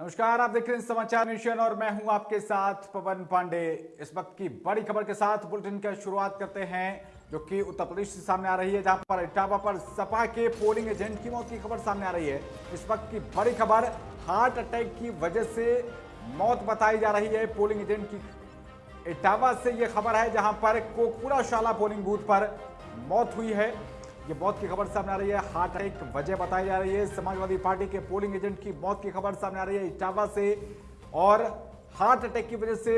नमस्कार, आप देख रहे हैं समाचार मिशन और मैं हूँ आपके साथ पवन पांडे। इस वक्त की बड़ी खबर के साथ बुलेटिन की शुरुआत करते हैं, जो कि उत्तर प्रदेश से सामने आ रही है, जहाँ पर इटावा पर सपा के पोलिंग एजेंट की मौत की खबर सामने आ रही है। इस वक्त की बड़ी खबर हार्ट अटैक की वजह से मौत बताई जा रही है पोलिंग एजेंट की। इटावा से यह खबर है, जहाँ पर कोकपुरा शाला पोलिंग बूथ पर मौत हुई है। ये मौत की खबर सामने आ रही है। हार्ट अटैक, वजह बताई जा रही है। समाजवादी पार्टी के पोलिंग एजेंट की मौत की खबर सामने आ रही है इटावा से। और हार्ट अटैक की वजह से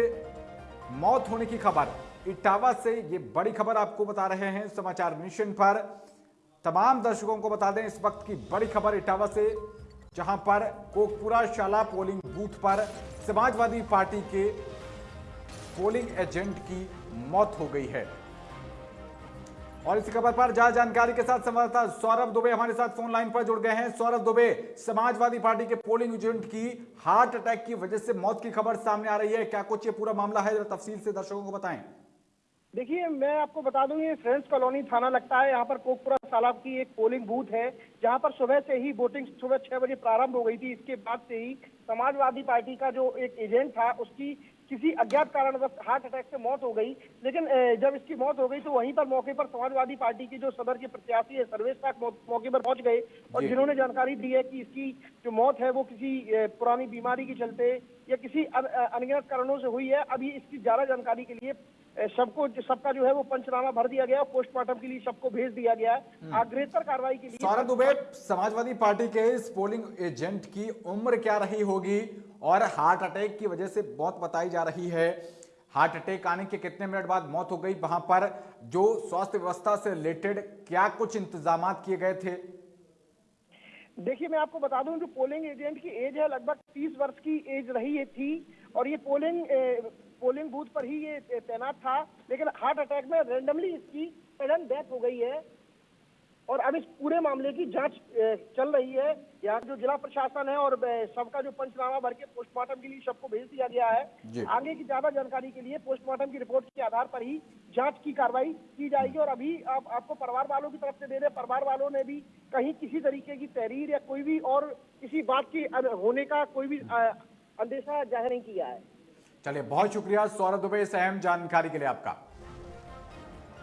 मौत होने की खबर। इटावा से ये बड़ी खबर आपको बता रहे हैं समाचार मिशन पर। तमाम दर्शकों को बता दें, इस वक्त की बड़ी खबर इटावा से, जहाँ पर कोकपुरा शाला पोलिंग बूथ पर समाजवादी पार्टी के पोलिंग एजेंट की मौत हो गई है। और इसी खबर पर ज़्यादा जानकारी के साथ संवाददाता सौरभ दुबे हमारे साथ फ़ोन लाइन पर जुड़ गए हैं। सौरभ दुबे, समाजवादी पार्टी के पोलिंग एजेंट की हार्ट अटैक की वजह से मौत की खबर सामने आ रही है। क्या कुछ ये पूरा मामला है? तफसील से दर्शकों को बताएँ। देखिए, मैं आपको बता दूँ, ये फ्रेंड्स कॉलोनी थाना लगता है। यहाँ पर कोकपुरा तालाब की एक पोलिंग बूथ है, जहाँ पर सुबह से ही वोटिंग सुबह छह बजे प्रारंभ हो गई थी। इसके बाद से ही समाजवादी पार्टी का जो एक एजेंट था, उसकी किसी अज्ञात कारणवश हार्ट अटैक से मौत हो गई लेकिन जब इसकी मौत हो गई तो वहीं पर मौके पर समाजवादी पार्टी के जो सदर के प्रत्याशी है सर्वेश साख मौके पर पहुँच गए और जिन्होंने जानकारी दी है कि इसकी जो मौत है वो किसी पुरानी बीमारी के चलते या किसी अनगिनत कारणों से हुई है। अभी इसकी ज़्यादा जानकारी के लिए सबको सबका जो है वो पंचनामा भर दिया गया पोस्टमार्टम के लिए सबको भेज दिया गया। है हम्म। अग्रेतर कार्रवाई के लिए सौरभ दुबे समाजवादी पार्टी के इस पोलिंग एजेंट की उम्र क्या रही होगी? और हार्ट अटैक की वजह से मौत बताई जा रही है। हार्ट अटैक आने के कितने मिनट बाद मौत हो गई वहाँ पर? जो स्वास्थ्य व्यवस्था से रिलेटेड क्या कुछ इंतज़ाम किए गए थे? देखिए मैं आपको बता दूँ जो पोलिंग एजेंट की एज है लगभग 30 वर्ष की एज रही है थी। और ये पोलिंग पोलिंग बूथ पर ही ये तैनात था लेकिन हार्ट अटैक में रेंडमली इसकी सडन डेथ हो गई है। और अब इस पूरे मामले की जाँच चल रही है। यहाँ जो जिला प्रशासन है और सबका जो पंचनामा भर के पोस्टमार्टम के लिए सबको भेज दिया गया है। आगे की ज़्यादा जानकारी के लिए पोस्टमार्टम की रिपोर्ट के आधार पर ही जाँच की कार्रवाई की जाएगी। और अभी आप, आपको परिवार वालों की तरफ़ से दे रहे परिवार वालों ने भी कहीं किसी तरीके की तहरीर या कोई भी और किसी बात की होने का कोई भी अंदेशा ज़ाहिर नहीं किया है। चलिए बहुत शुक्रिया सौरभ दुबे इस अहम जानकारी के लिए आपका।